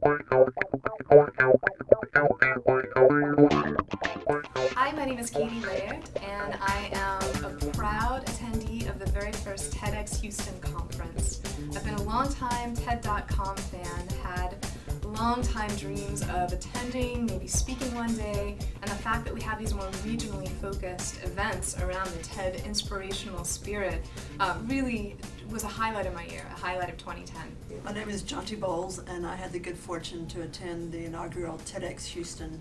Hi, my name is Katie Laird, and I am a proud attendee of the very first TEDx Houston conference. I've been a long-time TED.com fan, had long-time dreams of attending, maybe speaking one day, and the fact that we have these more regionally focused events around the TED inspirational spirit uh, really was a highlight of my year, a highlight of 2010. My name is Jonty Bowles, and I had the good fortune to attend the inaugural TEDx Houston.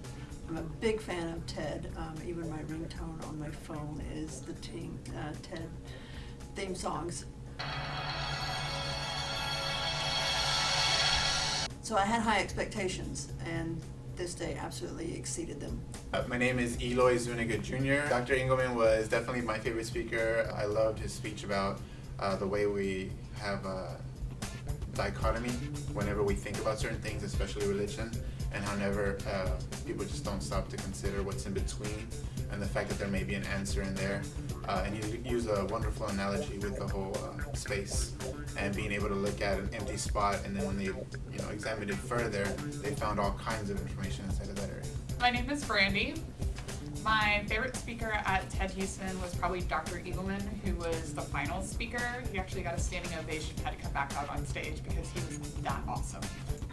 I'm a big fan of TED. Um, even my ringtone on my phone is the team, uh, TED theme songs. So I had high expectations, and this day absolutely exceeded them. Uh, my name is Eloy Zuniga Jr. Dr. Eagleman was definitely my favorite speaker. I loved his speech about uh, the way we have a dichotomy whenever we think about certain things, especially religion, and how never uh, people just don't stop to consider what's in between and the fact that there may be an answer in there. Uh, and you use a wonderful analogy with the whole uh, space and being able to look at an empty spot and then when they you know examined it further, they found all kinds of information inside of that area. My name is Brandy. My favorite speaker at TED Houston was probably Dr. Eagleman, who was the final speaker. He actually got a standing ovation, had to come back out on stage because he was that awesome.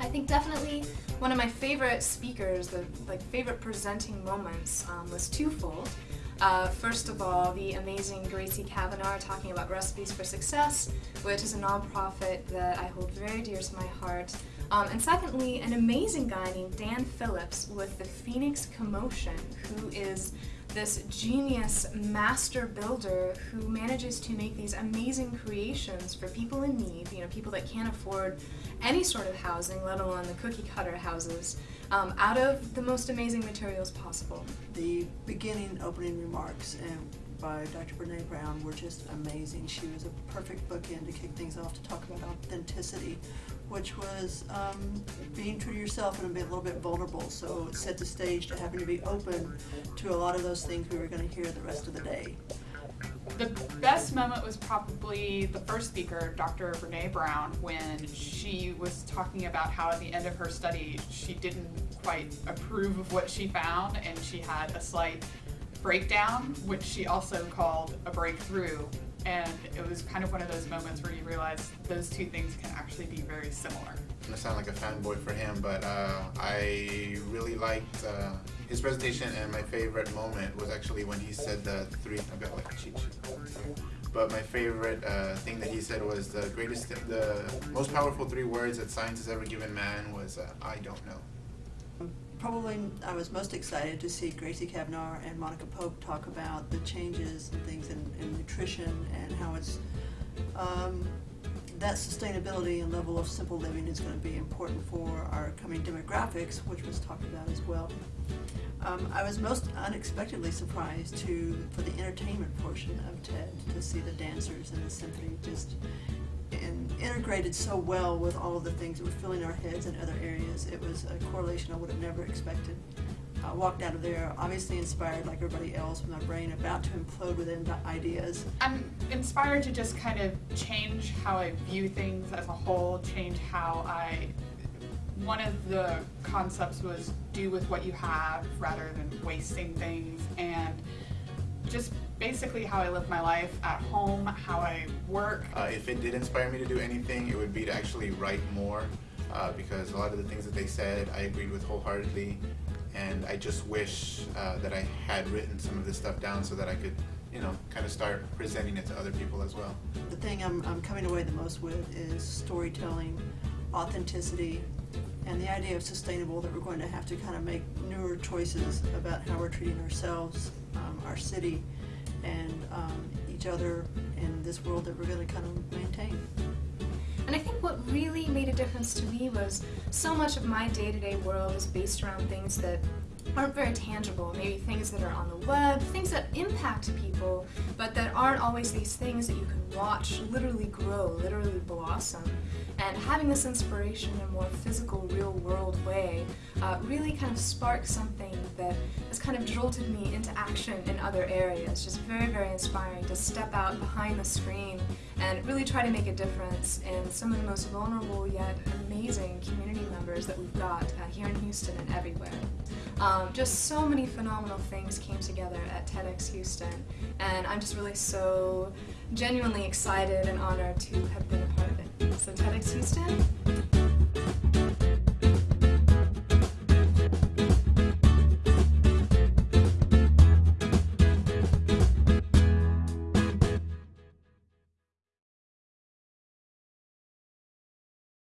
I think definitely one of my favorite speakers, the like favorite presenting moments um, was twofold. Uh, first of all, the amazing Gracie Cavnar talking about Recipes for Success, which is a nonprofit that I hold very dear to my heart. Um, and secondly, an amazing guy named Dan Phillips with the Phoenix Commotion, who is this genius master builder who manages to make these amazing creations for people in need, you know, people that can't afford any sort of housing, let alone the cookie cutter houses, um, out of the most amazing materials possible. The beginning opening remarks and by Dr. Brene Brown were just amazing. She was a perfect bookend to kick things off to talk about authenticity, which was um, being true to yourself and be a little bit vulnerable. So it set the stage to having to be open to a lot of those things we were going to hear the rest of the day. The best moment was probably the first speaker, Dr. Brene Brown, when she was talking about how at the end of her study she didn't quite approve of what she found and she had a slight breakdown, which she also called a breakthrough. And it was kind of one of those moments where you realize those two things can actually be very similar. Gonna sound like a fanboy for him, but uh, I really liked uh, his presentation and my favorite moment was actually when he said the three, I've got like cheat sheet. But my favorite uh, thing that he said was the greatest, the most powerful three words that science has ever given man was, uh, I don't know probably I was most excited to see Gracie Cavnar and Monica Pope talk about the changes and things in, in nutrition and how it's um, that sustainability and level of simple living is going to be important for our coming demographics, which was talked about as well. Um, I was most unexpectedly surprised to for the entertainment portion of TED to see the dancers and the symphony just and integrated so well with all of the things that were filling our heads in other areas. It was a correlation I would have never expected. I walked out of there obviously inspired like everybody else with my brain about to implode within the ideas. I'm inspired to just kind of change how I view things as a whole, change how I one of the concepts was do with what you have rather than wasting things and just basically how I live my life at home, how I work. Uh, if it did inspire me to do anything, it would be to actually write more uh, because a lot of the things that they said I agreed with wholeheartedly and I just wish uh, that I had written some of this stuff down so that I could you know, kind of start presenting it to other people as well. The thing I'm, I'm coming away the most with is storytelling, authenticity, and the idea of sustainable that we're going to have to kind of make newer choices about how we're treating ourselves, um, our city, and um, each other in this world that we're going to kind of maintain. Difference to me was so much of my day-to-day -day world is based around things that aren't very tangible, maybe things that are on the web, things that impact people, but that aren't always these things that you can watch literally grow, literally blossom. And having this inspiration in a more physical, real-world way uh, really kind of sparked something that has kind of jolted me into action in other areas. Just very, very inspiring to step out behind the screen and really try to make a difference in some of the most vulnerable yet amazing community members that we've got uh, here in Houston and everywhere. Um, just so many phenomenal things came together at TEDx Houston, and I'm just really so genuinely excited and honored to have been a part of it. So TEDx Houston,